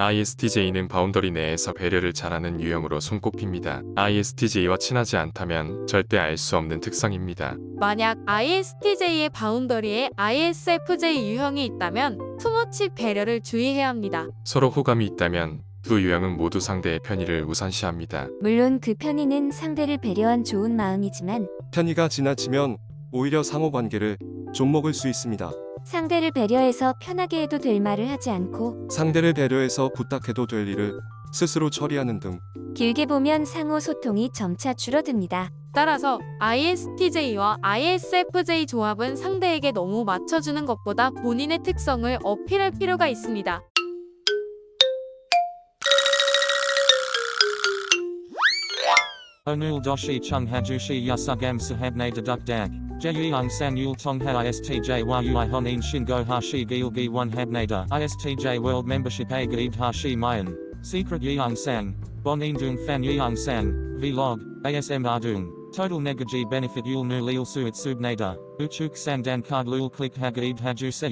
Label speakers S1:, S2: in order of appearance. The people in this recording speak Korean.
S1: ISTJ는 boundary 내에서 배려를 잘하는 유형으로 손꼽힙니다. ISTJ와 친하지 않다면 절대 알 수 없는 특성입니다.
S2: 만약 ISTJ의 boundary에 ISFJ 유형이 있다면 too much 배려를 주의해야 합니다.
S1: 서로 호감이 있다면 두 유형은 모두 상대의 편의를 우선시합니다.
S3: 물론 그 편의는 상대를 배려한 좋은 마음이지만
S4: 편의가 지나치면 오히려 상호 관계를 좀먹을 수 있습니다.
S3: 상대를 배려해서 편하게 해도 될 말을 하지 않고
S4: 상대를 배려해서 부탁해도 될 일을 스스로 처리하는 등
S3: 길게 보면 상호 소통이 점차 줄어듭니다.
S2: 따라서 ISTJ와 ISFJ 조합은 상대에게 너무 맞춰주는 것보다 본인의 특성을 어필할 필요가 있습니다.
S5: Onul doshi chung hajushi yasugam sahabne deduk dag. Jeyung san yul tongha istj yui honin shingo hashi gilgi one habnada. Istj world membership a hashi mayan. Secret yeung sang. Bon indung fan yeung sang. Vlog. ASM ardung. Total negaji benefit yul nu lil suit subnada. Uchuk sang dan card lul click hagaid haju se.